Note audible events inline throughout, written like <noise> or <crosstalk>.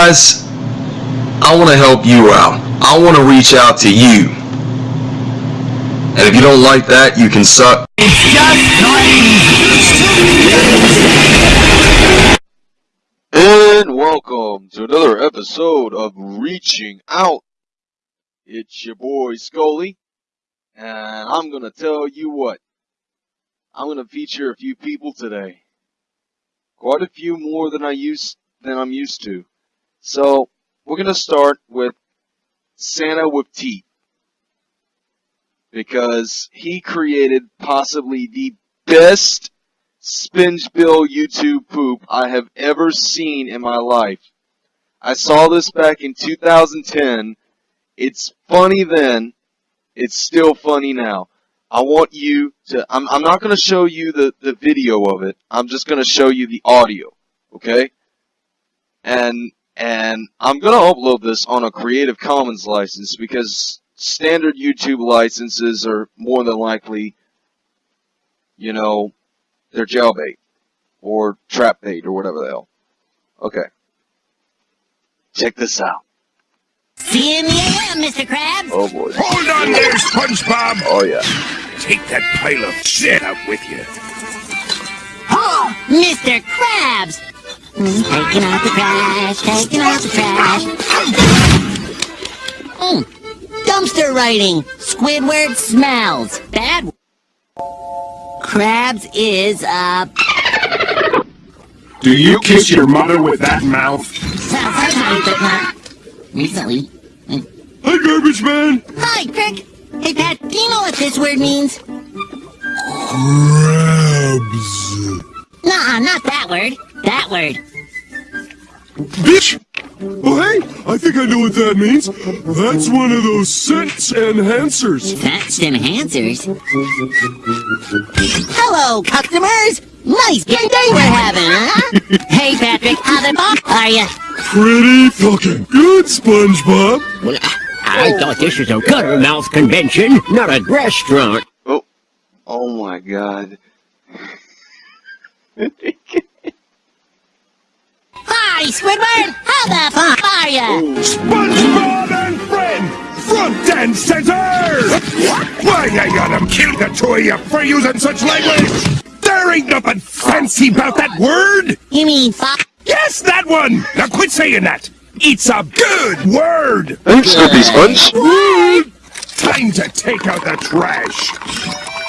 guys, I want to help you out. I want to reach out to you. And if you don't like that, you can suck. And welcome to another episode of Reaching Out. It's your boy Scully, and I'm gonna tell you what. I'm gonna feature a few people today. Quite a few more than I used than I'm used to. So we're gonna start with Santa teeth. Because he created possibly the best Spingebill YouTube poop I have ever seen in my life. I saw this back in 2010. It's funny then. It's still funny now. I want you to, I'm, I'm not going to show you the, the video of it. I'm just going to show you the audio. Okay? And, and I'm going to upload this on a Creative Commons license because standard YouTube licenses are more than likely, you know, they're jailbait or trap bait or whatever the hell. Okay. Check this out. See you in AM, Mr. Krabs. Oh boy. Hold on there, SpongeBob! Oh yeah. Take that pile of shit out with you. Oh, Mr. Krabs. Mm, Taking out the trash, taking out the trash. Mm, dumpster writing. Squidward smells. Bad. Krabs is, uh, Do you kiss your mother with that mouth? sometimes, but not recently. Hi, garbage man! Hi, Crick. Hey, Pat, do you know what this word means? Crabs. Nah, -uh, not that word. That word. Bitch! Oh, hey! I think I know what that means. That's one of those scent enhancers. That's enhancers. Hello, customers. Nice game day we're having, huh? hey, Patrick, how the fuck are you? Pretty fucking good, SpongeBob. Well, I thought this was a Guttermouth convention, not a restaurant. Oh. Oh my god. <laughs> Hi, Squidward. How the fuck are you? SpongeBob and friend! Front and center! Why I gotta kill the two of you for using such language? There ain't nothing fancy about that word! You mean fuck? Yes, that one! Now quit saying that! It's a good word! Thanks, Snoopy Sponge. Time to take out the trash!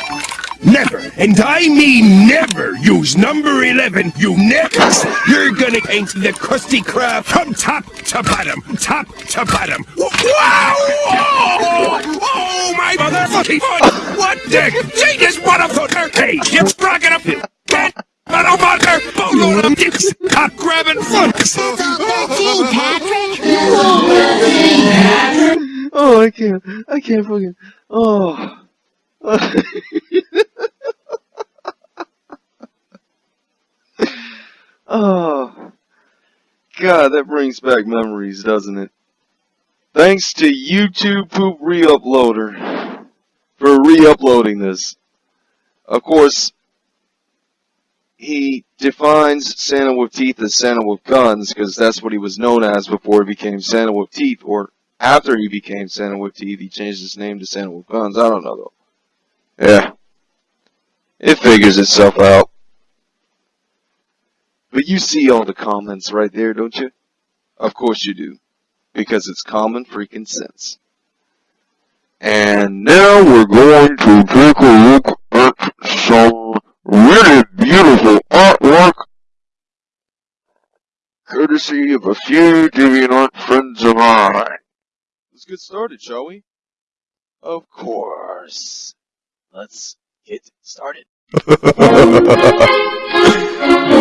Never, and I mean never, use number 11, you neckers! You're gonna paint the Krusty Krab from top to bottom, top to bottom. Wow! Oh, oh my motherfucking foot! What the? Jesus, motherfucker! Hey, you're sprocking up! Get motherfucker! Boatload of dicks! Cock grabbing fucks! It's all 13, Patrick. Oh, I can't. I can't fucking. Oh. <laughs> oh. God, that brings back memories, doesn't it? Thanks to YouTube Poop Reuploader for re-uploading this. Of course, he defines Santa with teeth as Santa with guns because that's what he was known as before he became Santa with teeth, or after he became Santa with teeth, he changed his name to Santa with guns. I don't know though. Yeah, it figures itself out. But you see all the comments right there, don't you? Of course you do, because it's common freaking sense. And now we're going to take a look at some really beautiful artwork courtesy of a few DeviantArt friends of mine. Let's get started, shall we? Of course. Let's get started. <laughs>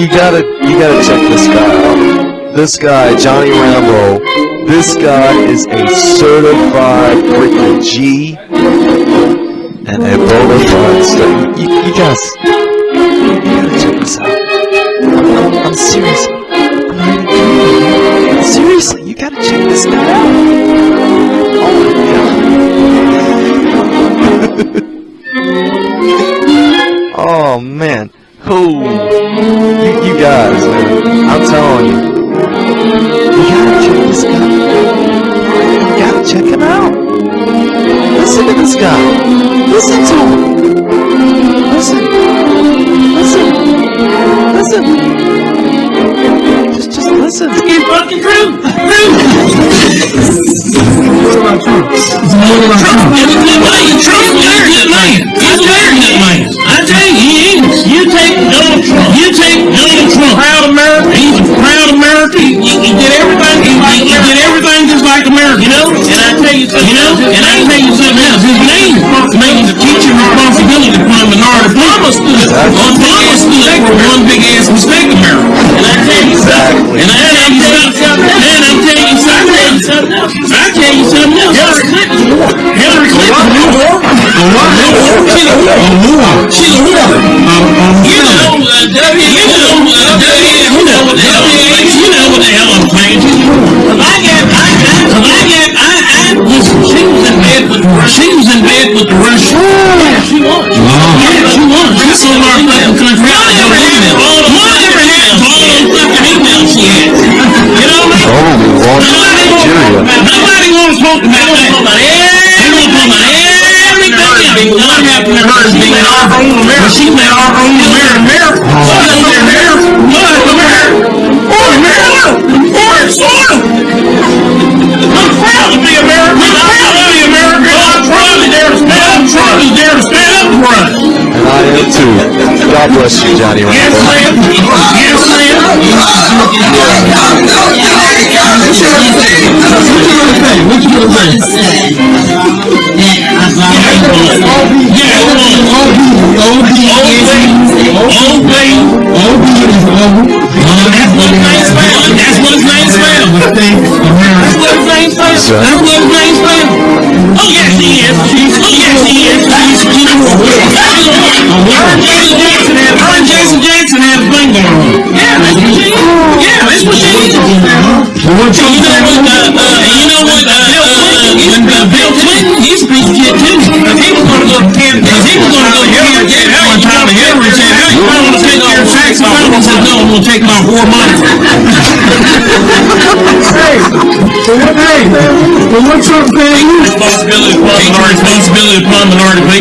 You, gotta you gotta check this guy out. This guy, Johnny Rambo, this guy is a certified freaking G and a bona fide star. You, you guys, you gotta check this out. I'm, I'm serious. I'm kidding. Seriously, you gotta check this guy out. Oh my god. <laughs> oh man. Oh, guys, man. I'm telling you. You gotta check this guy. You gotta check him out. Listen to this guy. Listen to him. Listen. Listen. Listen. Just, just listen. Keep fucking Groom! Groom! It's all about Trump. It's all about Trump. Trump, everything right. Trump, you're He, did everything just like America. You know. And I tell you something. You know. And I tell you something else. His name made the teaching responsibility upon minority. Obama stood. Obama stood for one big ass mistake, America. And I tell you something. And I tell you something. And I tell you something. I tell you something else. Hillary Clinton. Hillary Clinton. She's a whore. She's a whore. You know, uh, you know, uh, W, you know what the hell, you know what the hell I'm saying. Nigeria. Nobody wants to talk about about everything. What happened to her is being our own America. She made our own America. America? America? God bless you, Johnny Yes, Rambo. That's what his name spelled. That's what his name spelled. That's what his name spelled. That's what his name spelled. Oh, yes, he is. Yeah, that's what she is. Yeah, that's what she is. You know what, uh, uh, you know what, uh, uh, uh, Bill Clinton, he's a piece too. Cause he was gonna go to camp, cause he was gonna go to camp at one time, and Hillary said, hey, you might wanna take your tax money. He said, no, I'm gonna take my whore money. Responsibility upon minority, responsibility upon minority.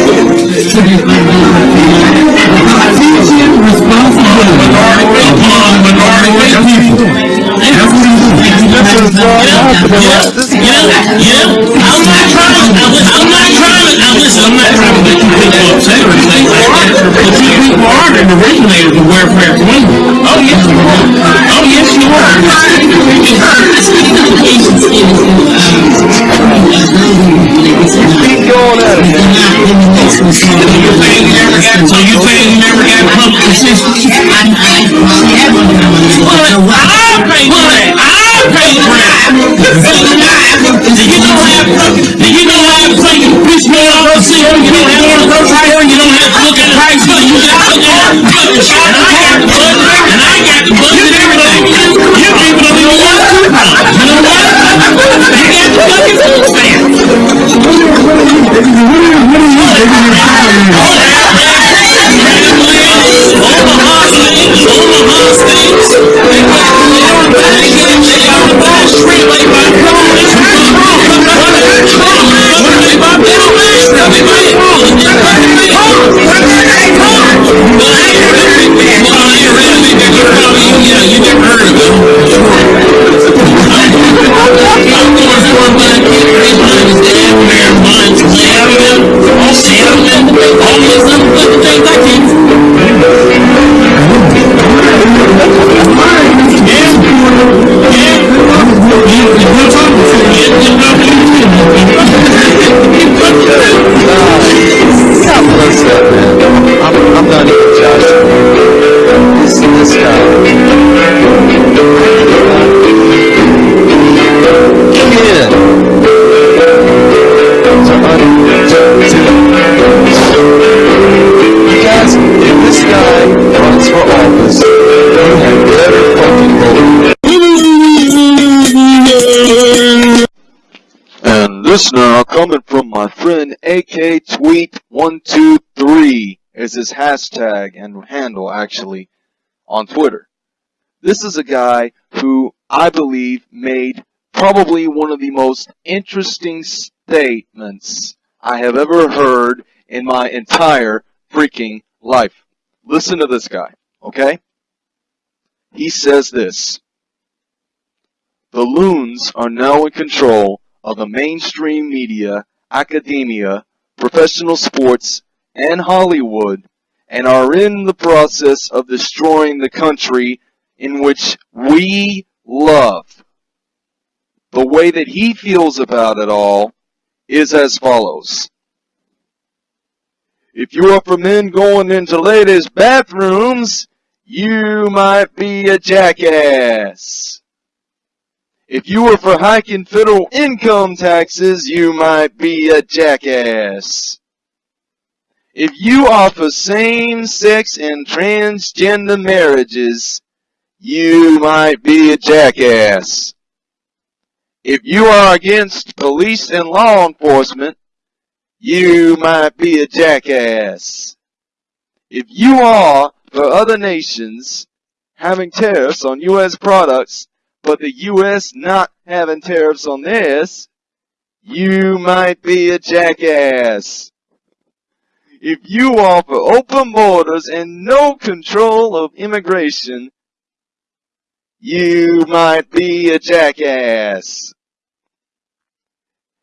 Minority, upon minority. Yeah, yeah, yeah. To, to, to you people are the welfare queen. Oh, yes, you are. Oh, yes, you it. So you saying you never got, so you saying you never at it. And I got the budget, and I got the budget and everything. You people don't even want coupons. You know what? You got the fucking food stamp. God This now coming from my friend AK Tweet one two three is his hashtag and handle actually on Twitter. This is a guy who I believe made probably one of the most interesting statements I have ever heard in my entire freaking life. Listen to this guy. Okay? He says this. The loons are now in control of the mainstream media, academia, professional sports, and Hollywood, and are in the process of destroying the country in which we love. The way that he feels about it all is as follows. If you are for men going into ladies' bathrooms, you might be a jackass. If you were for hiking federal income taxes, you might be a jackass. If you are for same-sex and transgender marriages, you might be a jackass. If you are against police and law enforcement, you might be a jackass. If you are for other nations having tariffs on U.S. products but the U.S. not having tariffs on this, you might be a jackass. If you offer open borders and no control of immigration, you might be a jackass.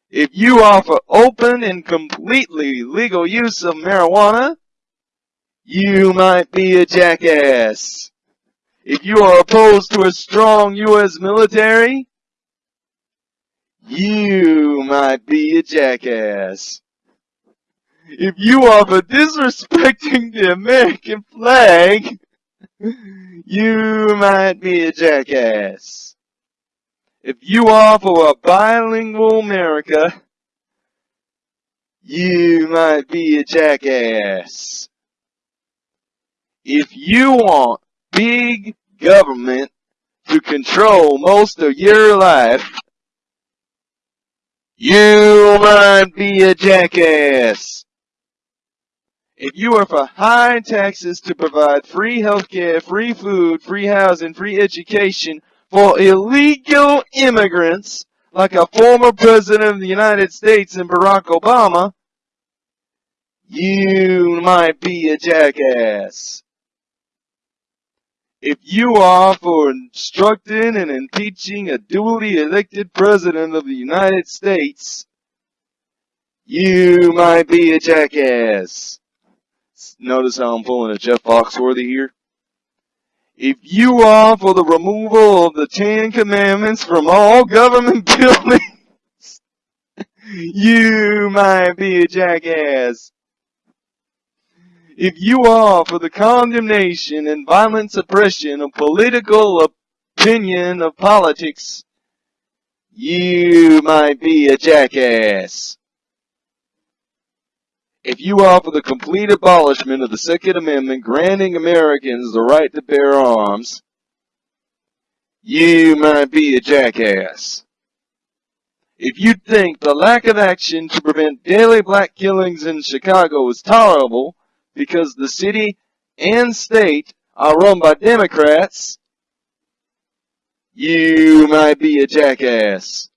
If you offer open and completely legal use of marijuana, you might be a jackass. If you are opposed to a strong U.S. military, you might be a jackass. If you are for disrespecting the American flag, you might be a jackass. If you are for a bilingual America, you might be a jackass. If you want big government to control most of your life, you might be a jackass. If you are for high taxes to provide free healthcare, free food, free housing, free education for illegal immigrants, like a former president of the United States and Barack Obama, you might be a jackass. If you are for instructing and impeaching a duly elected president of the United States, you might be a jackass. Notice how I'm pulling a Jeff Foxworthy here? If you are for the removal of the Ten Commandments from all government <laughs> buildings, you might be a jackass. If you are for the condemnation and violent suppression of political opinion of politics, you might be a jackass. If you are for the complete abolishment of the Second Amendment granting Americans the right to bear arms, you might be a jackass. If you think the lack of action to prevent daily black killings in Chicago is tolerable, because the city and state are run by Democrats, you might be a jackass.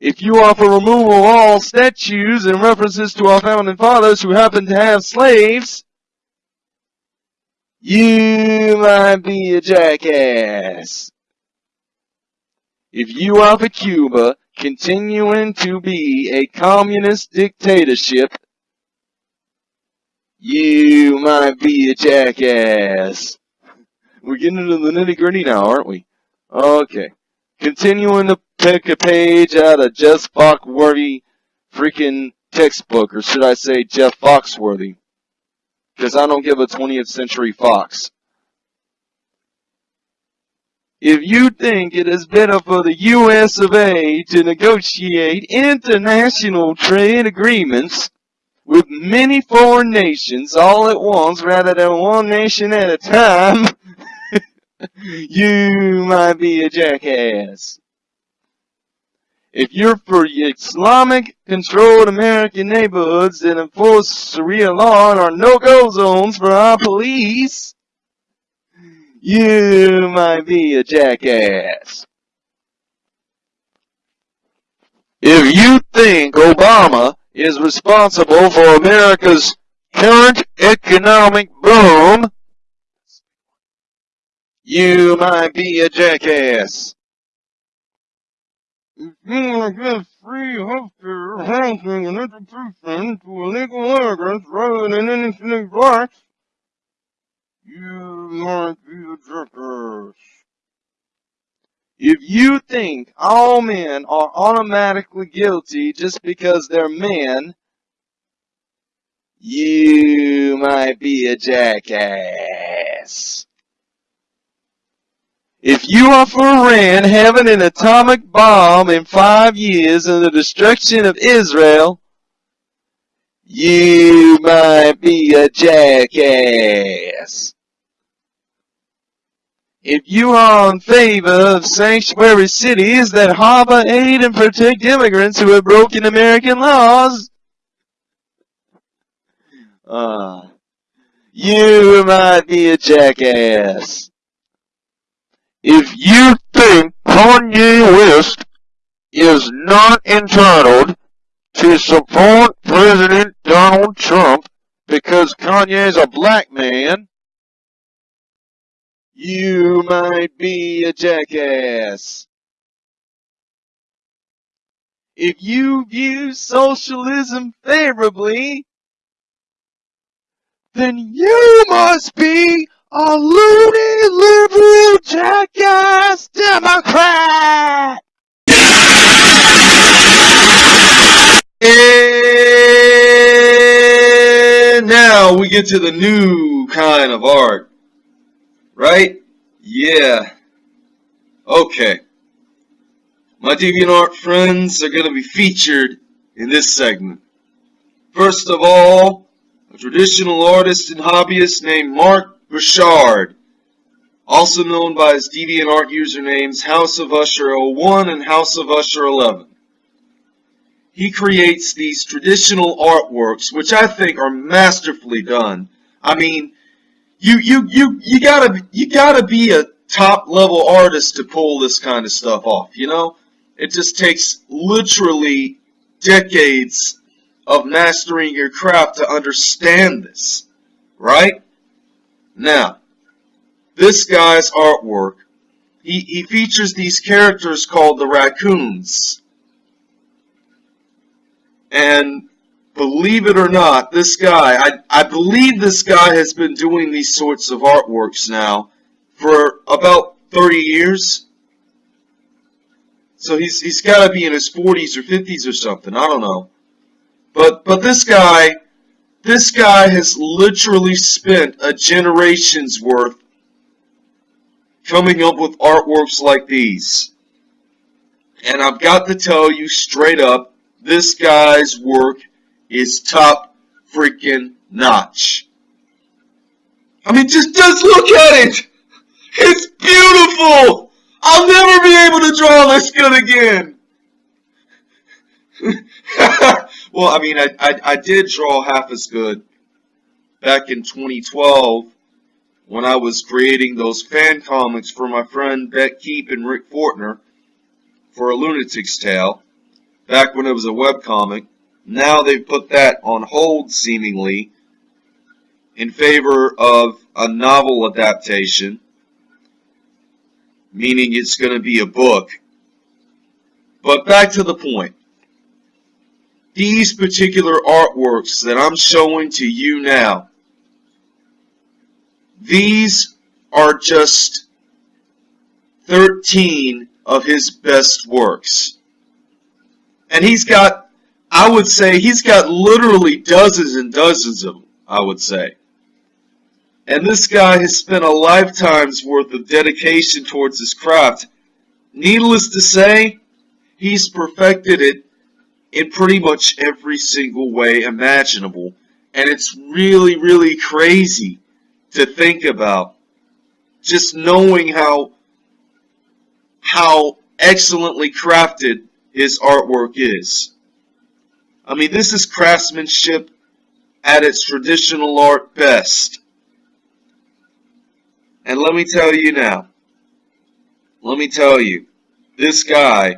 If you offer removal of all statues and references to our founding fathers who happen to have slaves, you might be a jackass. If you offer Cuba continuing to be a communist dictatorship you might be a jackass. We're getting into the nitty gritty now, aren't we? Okay. Continuing to pick a page out of Jeff Foxworthy freaking textbook, or should I say Jeff Foxworthy? Because I don't give a 20th century fox. If you think it is better for the US of A to negotiate international trade agreements with many foreign nations all at once rather than one nation at a time, <laughs> you might be a jackass. If you're for Islamic controlled American neighborhoods that enforce Sharia law and are no-go zones for our police, you might be a jackass. If you think Obama is responsible for America's current economic boom, you might be a jackass. You want to give free healthcare, housing, and education to illegal immigrants rather than innocent blacks, you might be a jackass. If you think all men are automatically guilty just because they're men, you might be a jackass. If you are for Iran having an atomic bomb in five years and the destruction of Israel, you might be a jackass. If you are in favor of sanctuary cities that harbor, aid, and protect immigrants who have broken American laws, uh, you might be a jackass. If you think Kanye West is not entitled to support President Donald Trump because Kanye is a black man, you might be a jackass. If you view socialism favorably, then you must be a loony liberal jackass Democrat! And now we get to the new kind of art. Right? Yeah. Okay. My DeviantArt friends are going to be featured in this segment. First of all, a traditional artist and hobbyist named Mark Bouchard, also known by his DeviantArt usernames House of Usher 01 and House of Usher 11. He creates these traditional artworks, which I think are masterfully done. I mean, you you you you gotta you gotta be a top level artist to pull this kind of stuff off. You know, it just takes literally decades of mastering your craft to understand this, right? Now, this guy's artwork, he, he features these characters called the raccoons. And believe it or not, this guy, I, I believe this guy has been doing these sorts of artworks now for about 30 years. So he's, he's got to be in his 40s or 50s or something. I don't know. But, but this guy, this guy has literally spent a generation's worth coming up with artworks like these. And I've got to tell you straight up, this guy's work is top freaking notch. I mean, just, just look at it! It's beautiful! I'll never be able to draw this good again! <laughs> well, I mean, I, I, I did draw half as good back in 2012 when I was creating those fan comics for my friend Beck Keep and Rick Fortner for A Lunatic's Tale, back when it was a webcomic. Now they've put that on hold, seemingly, in favor of a novel adaptation, meaning it's going to be a book. But back to the point. These particular artworks that I'm showing to you now, these are just 13 of his best works. And he's got I would say he's got literally dozens and dozens of them, I would say. And this guy has spent a lifetime's worth of dedication towards his craft. Needless to say, he's perfected it in pretty much every single way imaginable. And it's really, really crazy to think about. Just knowing how, how excellently crafted his artwork is. I mean, this is craftsmanship at its traditional art best. And let me tell you now, let me tell you, this guy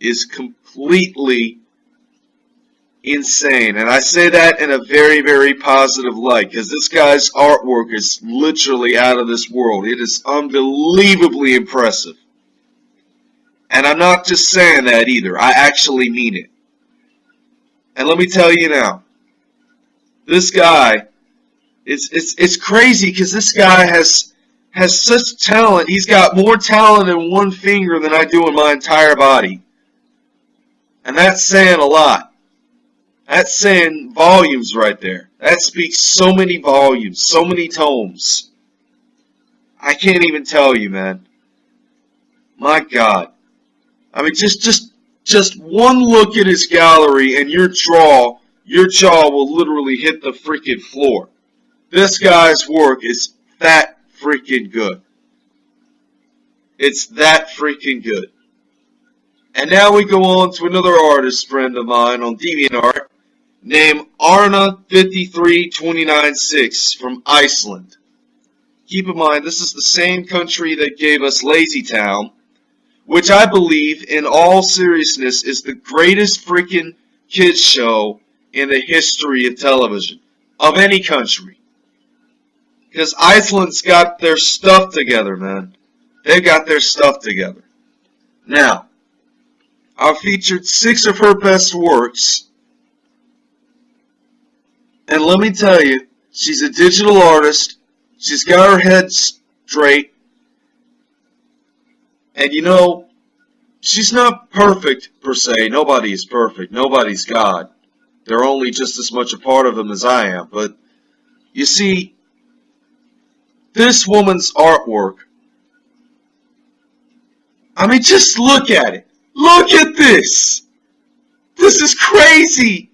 is completely insane. And I say that in a very, very positive light because this guy's artwork is literally out of this world. It is unbelievably impressive. And I'm not just saying that either. I actually mean it. And let me tell you now, this guy, it's it's it's crazy because this guy has has such talent. He's got more talent in one finger than I do in my entire body. And that's saying a lot. That's saying volumes right there. That speaks so many volumes, so many tomes. I can't even tell you, man. My God. I mean, just just just one look at his gallery and your jaw, your jaw will literally hit the freaking floor. This guy's work is that freaking good. It's that freaking good. And now we go on to another artist friend of mine on DeviantArt named Arna53296 from Iceland. Keep in mind, this is the same country that gave us Lazy Town, which I believe, in all seriousness, is the greatest freaking kids show in the history of television, of any country. Because Iceland's got their stuff together, man. They've got their stuff together. Now, I've featured six of her best works. And let me tell you, she's a digital artist. She's got her head straight. And you know, she's not perfect per se. Nobody is perfect. Nobody's God. They're only just as much a part of him as I am. But you see, this woman's artwork, I mean, just look at it. Look at this. This is crazy.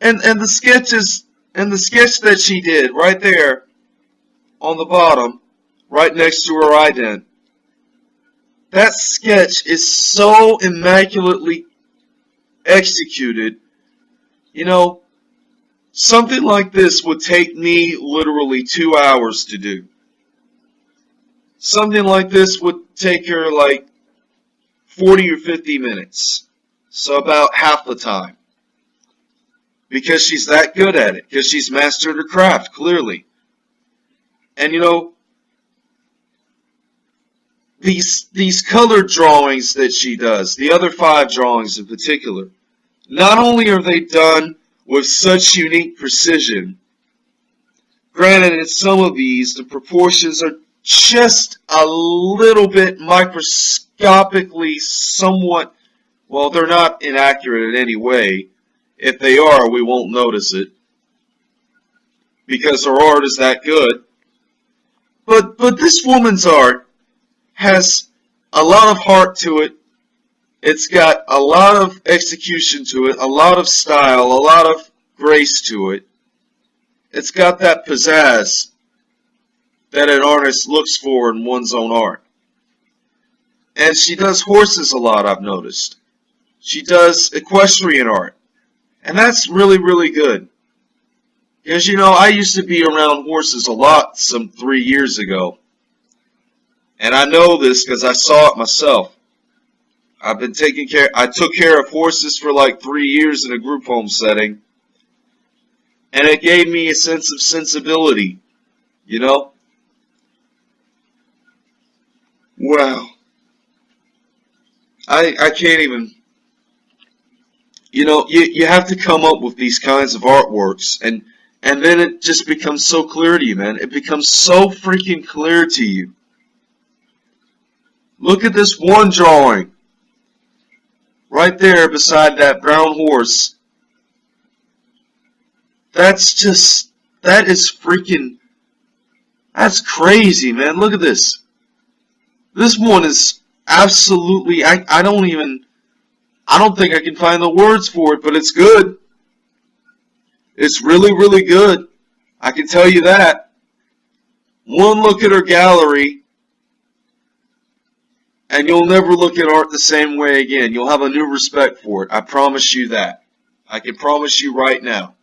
And and the sketches and the sketch that she did right there on the bottom, right next to her ident. That sketch is so immaculately executed. You know, something like this would take me literally two hours to do. Something like this would take her like 40 or 50 minutes. So about half the time. Because she's that good at it. Because she's mastered her craft, clearly. And you know, these these color drawings that she does, the other five drawings in particular, not only are they done with such unique precision, granted in some of these the proportions are just a little bit microscopically somewhat, well they're not inaccurate in any way. If they are, we won't notice it because her art is that good. But but this woman's art has a lot of heart to it. It's got a lot of execution to it, a lot of style, a lot of grace to it. It's got that pizzazz that an artist looks for in one's own art. And she does horses a lot, I've noticed. She does equestrian art. And that's really, really good. Because, you know, I used to be around horses a lot some three years ago. And I know this because I saw it myself. I've been taking care, I took care of horses for like three years in a group home setting. And it gave me a sense of sensibility, you know? Wow. I, I can't even, you know, you, you have to come up with these kinds of artworks and, and then it just becomes so clear to you, man. It becomes so freaking clear to you Look at this one drawing. Right there beside that brown horse. That's just, that is freaking, that's crazy, man. Look at this. This one is absolutely, I, I don't even, I don't think I can find the words for it, but it's good. It's really, really good. I can tell you that. One look at her gallery and you'll never look at art the same way again. You'll have a new respect for it. I promise you that. I can promise you right now.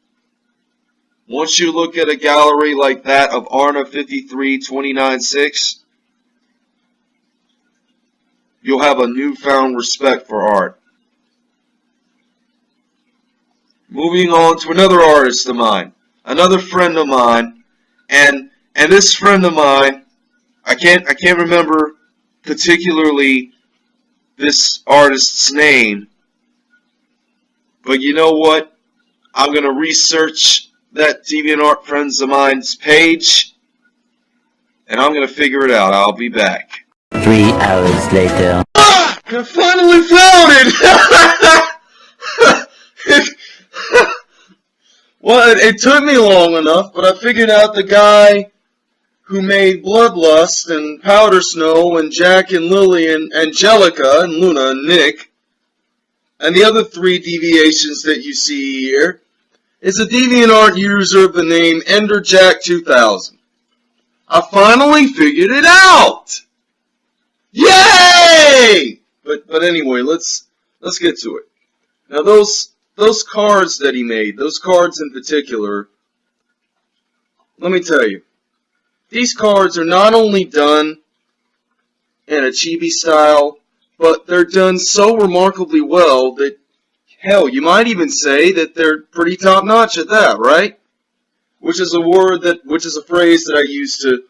Once you look at a gallery like that of Arna 53296, you'll have a newfound respect for art. moving on to another artist of mine, another friend of mine, and and this friend of mine, I can't I can't remember particularly this artist's name, but you know what? I'm gonna research that DeviantArt friends of mine's page, and I'm gonna figure it out. I'll be back. Three hours later. Ah! I finally found it! <laughs> <laughs> well, it, it took me long enough, but I figured out the guy who made Bloodlust and Powder Snow and Jack and Lily and Angelica and Luna and Nick and the other three deviations that you see here is a DeviantArt user of the name EnderJack2000. I finally figured it out! Yay! But but anyway, let's let's get to it. Now those those cards that he made, those cards in particular, let me tell you, these cards are not only done in a chibi style, but they're done so remarkably well that, hell, you might even say that they're pretty top notch at that, right? Which is a word that, which is a phrase that I use to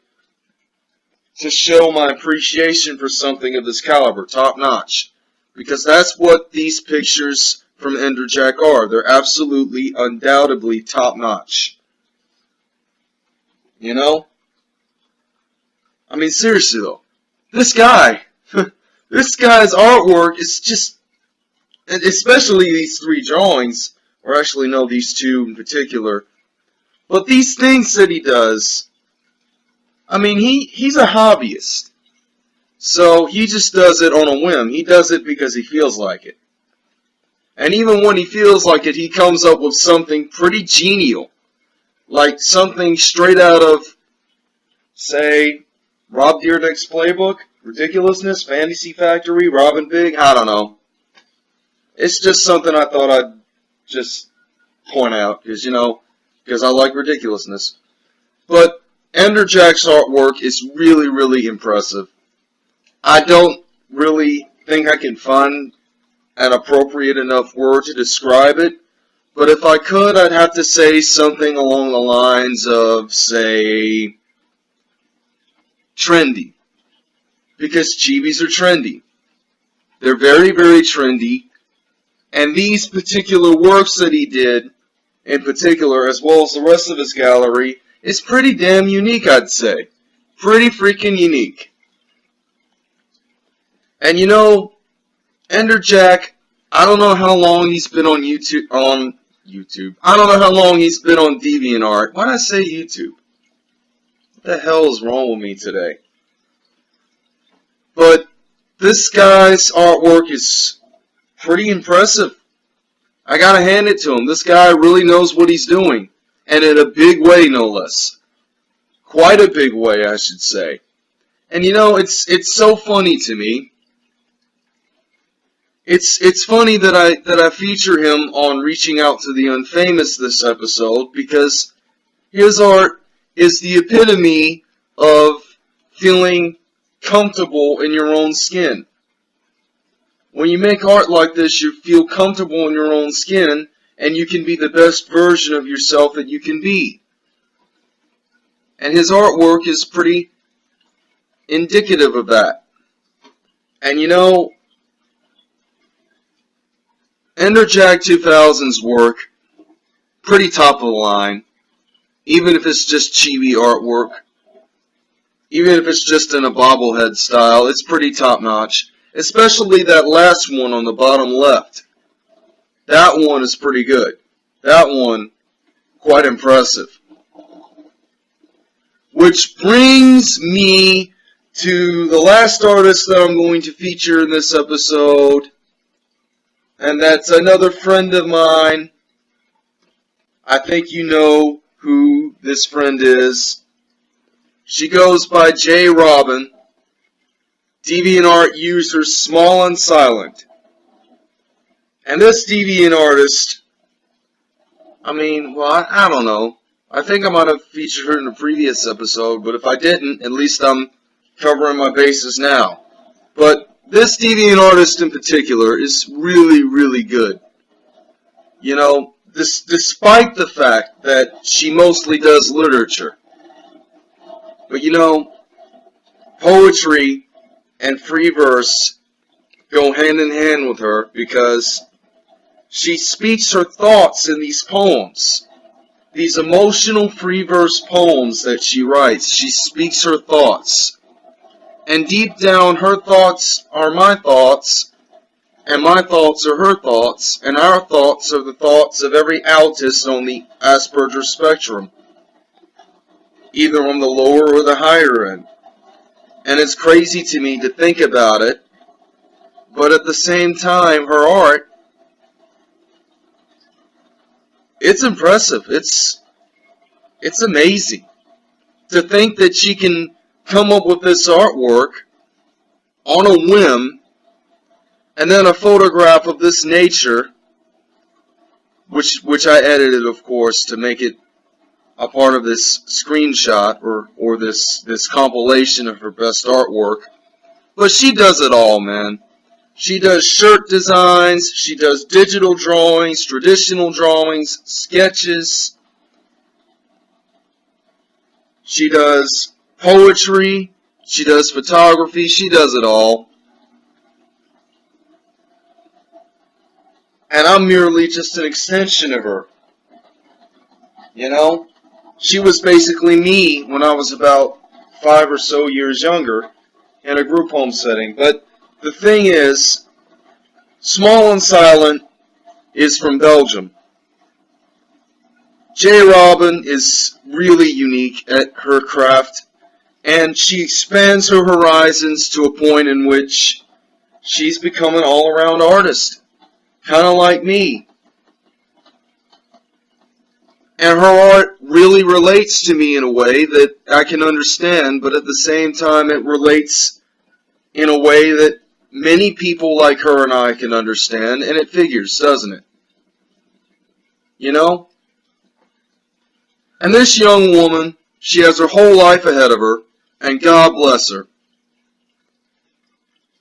to show my appreciation for something of this caliber, top notch. Because that's what these pictures from Enderjack are. They're absolutely, undoubtedly top notch. You know? I mean, seriously though, this guy, <laughs> this guy's artwork is just, and especially these three drawings, or actually no, these two in particular, but these things that he does, I mean, he, he's a hobbyist. So he just does it on a whim. He does it because he feels like it. And even when he feels like it, he comes up with something pretty genial. Like something straight out of, say, Rob Dyrdek's playbook, Ridiculousness, Fantasy Factory, Rob and Big, I don't know. It's just something I thought I'd just point out, because, you know, because I like ridiculousness. But Enderjack's artwork is really, really impressive. I don't really think I can find an appropriate enough word to describe it, but if I could, I'd have to say something along the lines of, say, trendy. Because chibis are trendy. They're very, very trendy. And these particular works that he did, in particular, as well as the rest of his gallery, is pretty damn unique, I'd say. Pretty freaking unique. And you know, Ender Jack, I don't know how long he's been on YouTube, on YouTube. I don't know how long he's been on DeviantArt. Why did I say YouTube? The hell is wrong with me today? But this guy's artwork is pretty impressive. I gotta hand it to him. This guy really knows what he's doing. And in a big way, no less. Quite a big way, I should say. And you know, it's it's so funny to me. It's it's funny that I that I feature him on reaching out to the unfamous this episode because his art is the epitome of feeling comfortable in your own skin. When you make art like this, you feel comfortable in your own skin and you can be the best version of yourself that you can be. And his artwork is pretty indicative of that. And you know, Enderjack 2000's work, pretty top of the line, even if it's just chibi artwork, even if it's just in a bobblehead style, it's pretty top notch. Especially that last one on the bottom left. That one is pretty good. That one, quite impressive. Which brings me to the last artist that I'm going to feature in this episode. And that's another friend of mine. I think you know who this friend is. She goes by J. Robin. DeviantArt user Small and Silent. And this deviant artist, I mean, well, I, I, don't know. I think I might have featured her in a previous episode, but if I didn't, at least I'm covering my bases now. But this deviant artist in particular is really, really good. You know, This, despite the fact that she mostly does literature. But you know, poetry and free verse go hand in hand with her because she speaks her thoughts in these poems. These emotional free verse poems that she writes, she speaks her thoughts. And deep down, her thoughts are my thoughts, and my thoughts are her thoughts, and our thoughts are the thoughts of every autist on the Asperger spectrum, either on the lower or the higher end. And it's crazy to me to think about it, but at the same time, her art, it's impressive. It's, it's amazing to think that she can come up with this artwork on a whim and then a photograph of this nature which which I edited of course to make it a part of this screenshot or or this this compilation of her best artwork. But she does it all man. She does shirt designs she does digital drawings traditional drawings sketches. She does poetry she does photography she does it all and I'm merely just an extension of her. You know? She was basically me when I was about five or so years younger in a group home setting. But the thing is, Small and Silent is from Belgium. J. Robin is really unique at her craft, and she expands her horizons to a point in which she's become an all-around artist kind of like me. And her art really relates to me in a way that I can understand, but at the same time it relates in a way that many people like her and I can understand, and it figures, doesn't it? You know? And this young woman, she has her whole life ahead of her, and God bless her.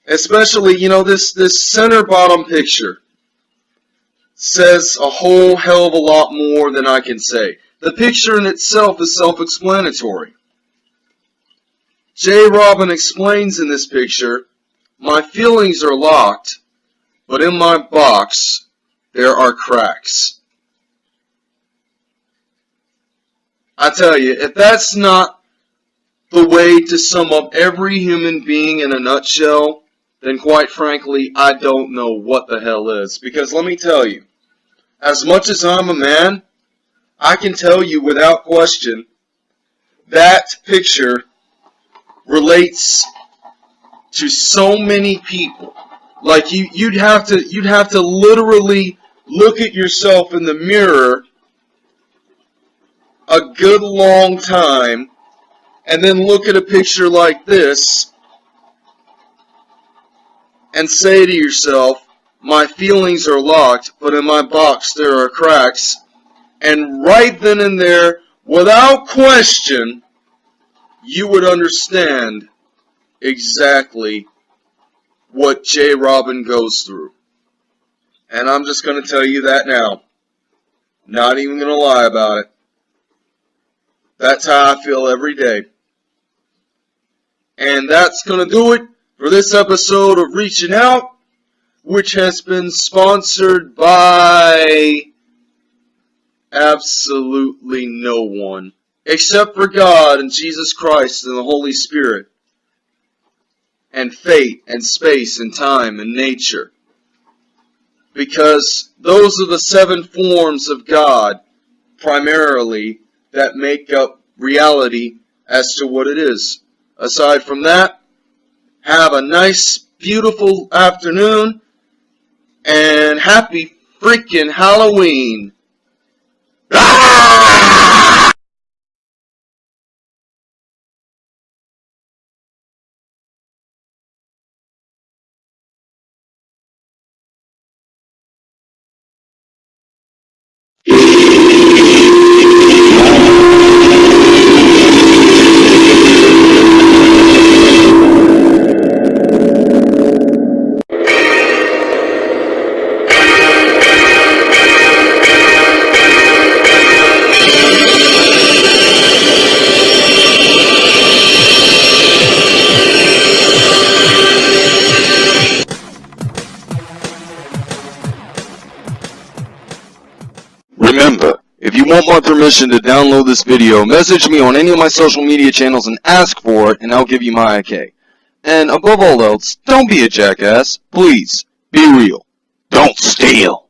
Especially, you know, this, this center bottom picture says a whole hell of a lot more than I can say. The picture in itself is self-explanatory. J. Robin explains in this picture, My feelings are locked, but in my box there are cracks. I tell you, if that's not the way to sum up every human being in a nutshell, then quite frankly, I don't know what the hell is. Because let me tell you, as much as I'm a man, I can tell you without question that picture relates to so many people. Like you, you'd have to, you'd have to literally look at yourself in the mirror a good long time and then look at a picture like this and say to yourself, my feelings are locked, but in my box there are cracks. And right then and there, without question, you would understand exactly what J. Robin goes through. And I'm just going to tell you that now. Not even going to lie about it. That's how I feel every day. And that's going to do it for this episode of Reaching Out which has been sponsored by absolutely no one except for God and Jesus Christ and the Holy Spirit and fate and space and time and nature because those are the seven forms of God primarily that make up reality as to what it is. Aside from that, have a nice, beautiful afternoon and happy freaking Halloween. you permission to download this video, message me on any of my social media channels and ask for it, and I'll give you my okay. And above all else, don't be a jackass. Please, be real. Don't steal.